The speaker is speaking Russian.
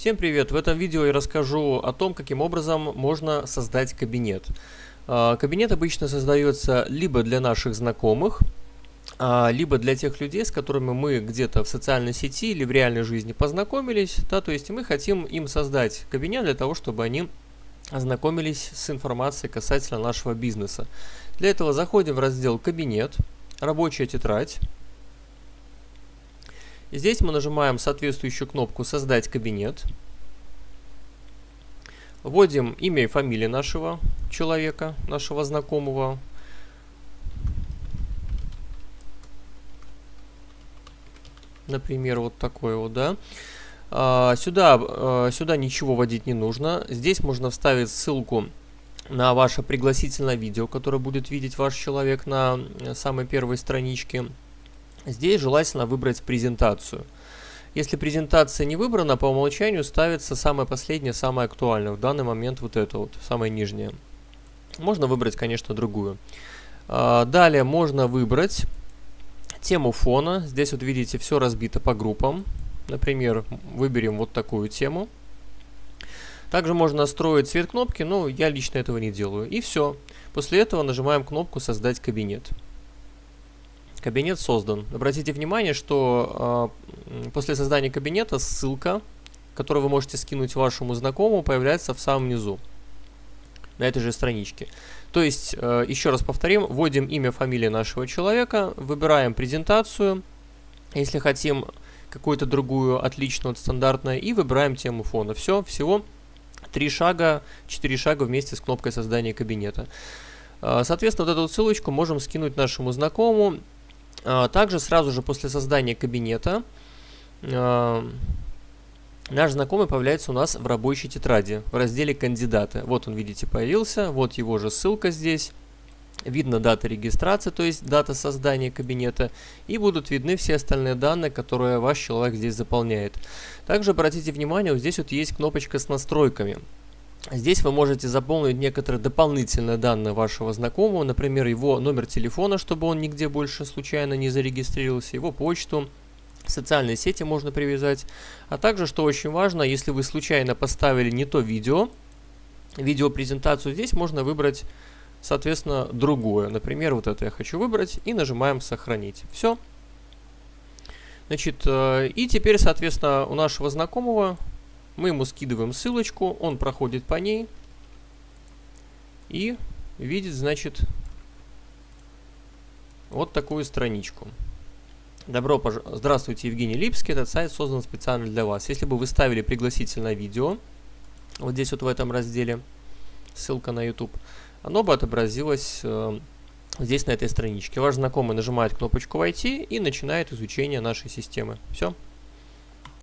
Всем привет! В этом видео я расскажу о том, каким образом можно создать кабинет. А, кабинет обычно создается либо для наших знакомых, а, либо для тех людей, с которыми мы где-то в социальной сети или в реальной жизни познакомились. Да, то есть мы хотим им создать кабинет для того, чтобы они ознакомились с информацией касательно нашего бизнеса. Для этого заходим в раздел «Кабинет», «Рабочая тетрадь». Здесь мы нажимаем соответствующую кнопку «Создать кабинет». Вводим имя и фамилию нашего человека, нашего знакомого. Например, вот такой вот, да. А, сюда, а, сюда ничего вводить не нужно. Здесь можно вставить ссылку на ваше пригласительное видео, которое будет видеть ваш человек на самой первой страничке. Здесь желательно выбрать презентацию. Если презентация не выбрана, по умолчанию ставится самое последнее, самое актуальное. В данный момент вот это вот, самое нижнее. Можно выбрать, конечно, другую. А, далее можно выбрать тему фона. Здесь вот видите, все разбито по группам. Например, выберем вот такую тему. Также можно настроить цвет кнопки, но я лично этого не делаю. И все. После этого нажимаем кнопку «Создать кабинет». Кабинет создан. Обратите внимание, что э, после создания кабинета ссылка, которую вы можете скинуть вашему знакомому, появляется в самом низу, на этой же страничке. То есть, э, еще раз повторим, вводим имя, фамилия нашего человека, выбираем презентацию, если хотим какую-то другую, отличную от стандартной, и выбираем тему фона. Все, всего три шага, четыре шага вместе с кнопкой создания кабинета. Э, соответственно, вот эту ссылочку можем скинуть нашему знакомому, а, также сразу же после создания кабинета а, наш знакомый появляется у нас в рабочей тетради в разделе «Кандидаты». Вот он, видите, появился, вот его же ссылка здесь. Видно дата регистрации, то есть дата создания кабинета, и будут видны все остальные данные, которые ваш человек здесь заполняет. Также обратите внимание, вот здесь вот есть кнопочка с настройками. Здесь вы можете заполнить некоторые дополнительные данные вашего знакомого, например, его номер телефона, чтобы он нигде больше случайно не зарегистрировался, его почту, социальные сети можно привязать. А также, что очень важно, если вы случайно поставили не то видео, видеопрезентацию, здесь можно выбрать, соответственно, другое. Например, вот это я хочу выбрать и нажимаем «Сохранить». Все. Значит, э, и теперь, соответственно, у нашего знакомого мы ему скидываем ссылочку, он проходит по ней и видит, значит, вот такую страничку. Добро пожаловать. Здравствуйте, Евгений Липский. Этот сайт создан специально для вас. Если бы вы ставили пригласительное видео, вот здесь вот в этом разделе, ссылка на YouTube, оно бы отобразилось э, здесь на этой страничке. Ваш знакомый нажимает кнопочку «Войти» и начинает изучение нашей системы. Все.